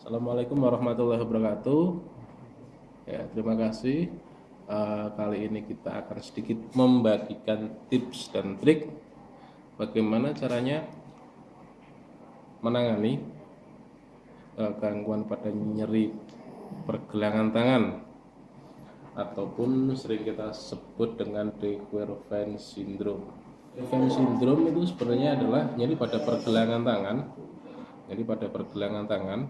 Assalamualaikum warahmatullahi wabarakatuh. Ya, terima kasih. Eh, kali ini kita akan sedikit membagikan tips dan trik bagaimana caranya menangani eh, gangguan pada nyeri pergelangan tangan ataupun sering kita sebut dengan de Quervain syndrome. Quervain syndrome itu sebenarnya adalah nyeri pada pergelangan tangan, jadi pada pergelangan tangan,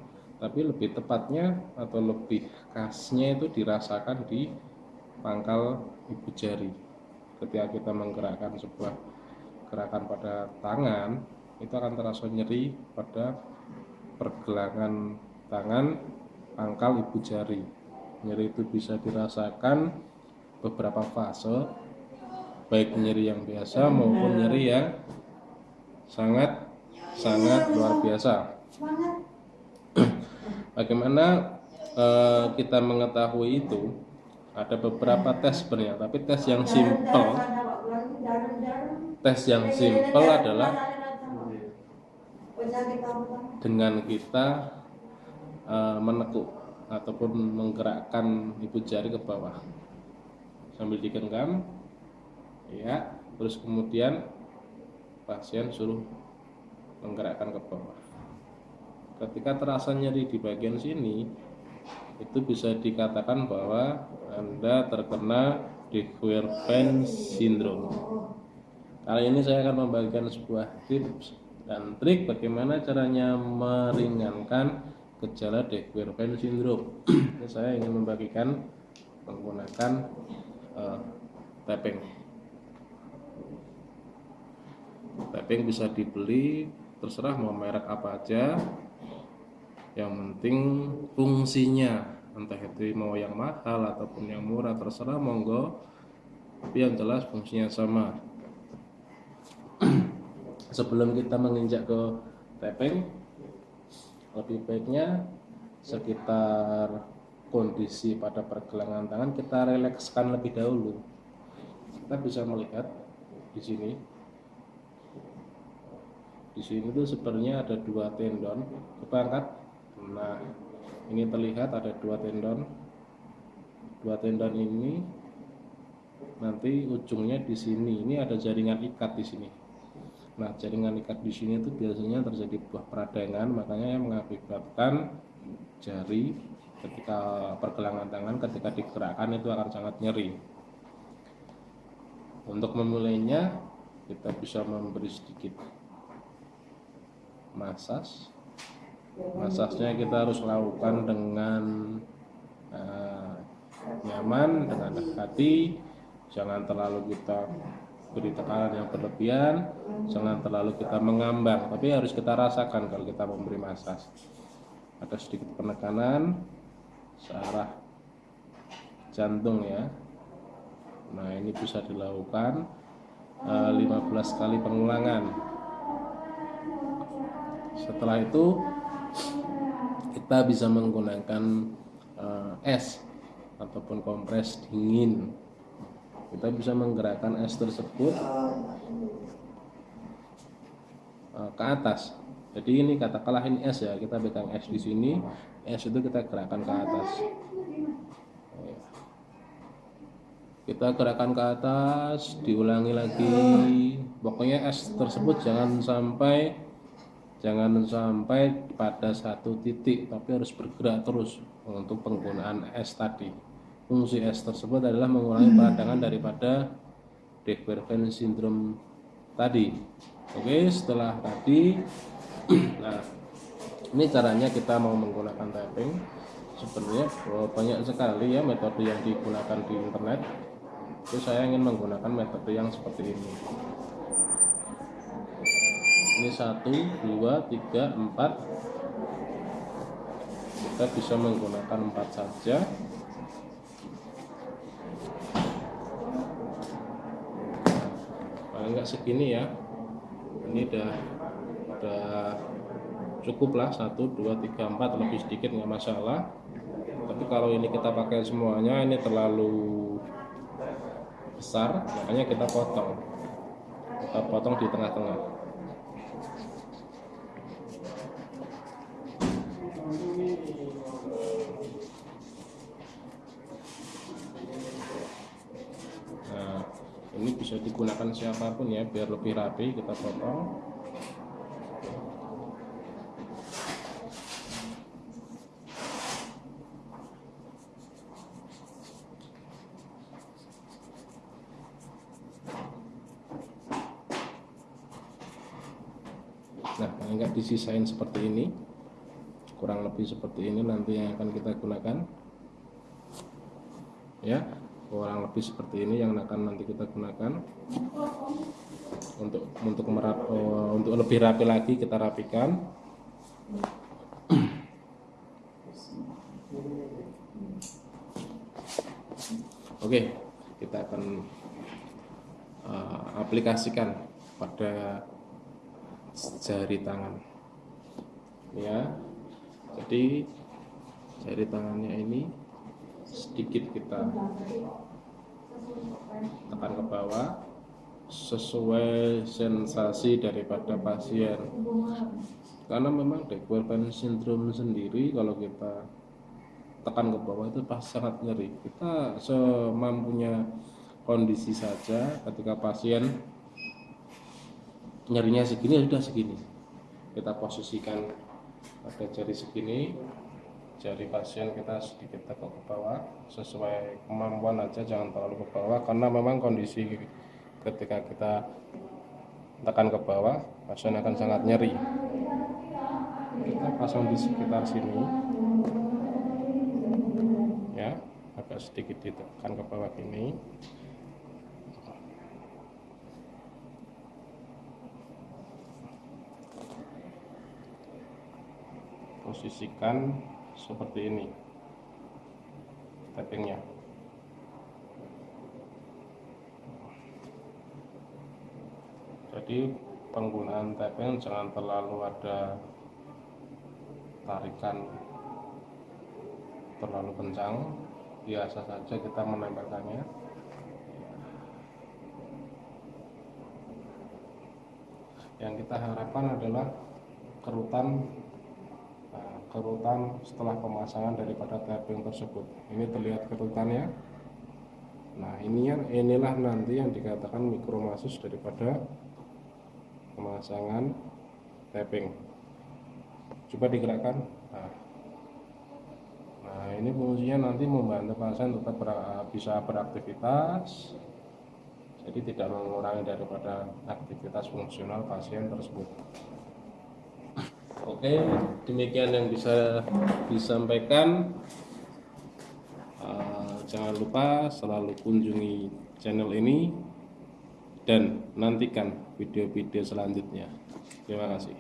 tapi lebih tepatnya atau lebih khasnya itu dirasakan di pangkal ibu jari. Ketika kita menggerakkan sebuah gerakan pada tangan, itu akan terasa nyeri pada pergelangan tangan pangkal ibu jari. Nyeri itu bisa dirasakan beberapa fase, baik nyeri yang biasa maupun nyeri yang sangat sangat luar biasa. Bagaimana eh, kita mengetahui itu? Ada beberapa tes sebenarnya, tapi tes yang simple, tes yang simple adalah dengan kita eh, menekuk ataupun menggerakkan ibu jari ke bawah. Sambil digenggam, ya, terus kemudian pasien suruh menggerakkan ke bawah. Ketika terasa nyeri di bagian sini itu bisa dikatakan bahwa Anda terkena de Quervain syndrome. Kali ini saya akan membagikan sebuah tips dan trik bagaimana caranya meringankan gejala de Quervain syndrome. Ini saya ingin membagikan menggunakan uh, tapping. Tapping bisa dibeli terserah mau merek apa aja yang penting fungsinya entah itu mau yang mahal ataupun yang murah terserah monggo. Tapi yang jelas fungsinya sama. Sebelum kita menginjak ke tapping lebih baiknya sekitar kondisi pada pergelangan tangan kita rilekskan lebih dahulu. Kita bisa melihat di sini. Di sini tuh sebenarnya ada dua tendon. Kita angkat nah ini terlihat ada dua tendon. Dua tendon ini nanti ujungnya di sini. Ini ada jaringan ikat di sini. Nah jaringan ikat di sini itu biasanya terjadi buah peradangan makanya yang mengakibatkan jari ketika pergelangan tangan ketika digerakkan itu akan sangat nyeri. Untuk memulainya kita bisa memberi sedikit masas Masasnya kita harus lakukan dengan uh, nyaman, dengan hati, jangan terlalu kita beri tekanan yang berlebihan, jangan terlalu kita mengambang, tapi harus kita rasakan kalau kita memberi masas. Ada sedikit penekanan searah jantung ya. Nah ini bisa dilakukan uh, eh, 15 kali pengulangan. Setelah itu kita bisa menggunakan uh, es ataupun kompres dingin. Kita bisa menggerakkan es tersebut uh, ke atas. Jadi ini katakanlah ini es ya kita pegang es di sini es itu kita gerakkan ke atas. Kita gerakan ke atas diulangi lagi. Pokoknya es tersebut jangan sampai jangan sampai pada satu titik tapi harus bergerak terus untuk penggunaan es tadi. Fungsi es tersebut adalah mengurangi peradangan daripada de Quervain syndrome tadi. Oke setelah tadi nah ini caranya kita mau menggunakan tapping. Sebenarnya banyak sekali ya metode yang digunakan di internet. Itu saya ingin menggunakan metode yang seperti ini ini satu dua tiga empat. Kita bisa menggunakan empat saja. Paling nggak segini ya. Ini udah udah cukup lah. 1 2 3 4 lebih sedikit nggak masalah. Tapi kalau ini kita pakai semuanya ini terlalu besar. Makanya kita potong. Kita potong di tengah-tengah nah ini bisa digunakan siapa pun ya biar lebih rapi kita potong Nah, paling nggak disisain seperti ini, kurang lebih seperti ini nanti yang akan kita gunakan. Ya, kurang lebih seperti ini yang akan nanti kita gunakan. Untuk untuk merap, eh, untuk lebih rapi lagi kita rapikan. Oke, kita akan eh, aplikasikan pada jari tangan ya jadi jari tangannya ini sedikit kita tekan ke bawah sesuai sensasi daripada pasien. Karena memang Dequerban syndrome sendiri kalau kita tekan ke bawah itu pas sangat nyeri kita semampunya kondisi saja ketika pasien nyerinya segini ya sudah segini. Kita posisikan pada jari segini jari pasien kita sedikit tegak ke bawah. Sesuai kemampuan aja jangan terlalu ke bawah. Karena memang kondisi ketika kita tekan ke bawah pasien akan sangat nyeri. Kita pasang di sekitar sini. Ya agak sedikit ditekan ke bawah ini. Posisikan seperti ini. Tappingnya. Jadi penggunaan tapping jangan terlalu ada tarikan terlalu kencang. Biasa saja kita menempelkannya. Yang kita harapkan adalah kerutan kerutan setelah pemasangan daripada tapping tersebut. Ini terlihat kerutannya nah ini yang inilah nanti yang dikatakan mikromasus daripada pemasangan tapping coba digerakkan. Nah, nah ini fungsinya nanti membantu pasien tetap ber- bisa beraktivitas. Jadi tidak mengurangi daripada aktivitas fungsional pasien tersebut Oke, demikian yang bisa disampaikan. Uh, jangan lupa selalu kunjungi channel ini dan nantikan video-video selanjutnya. Terima kasih.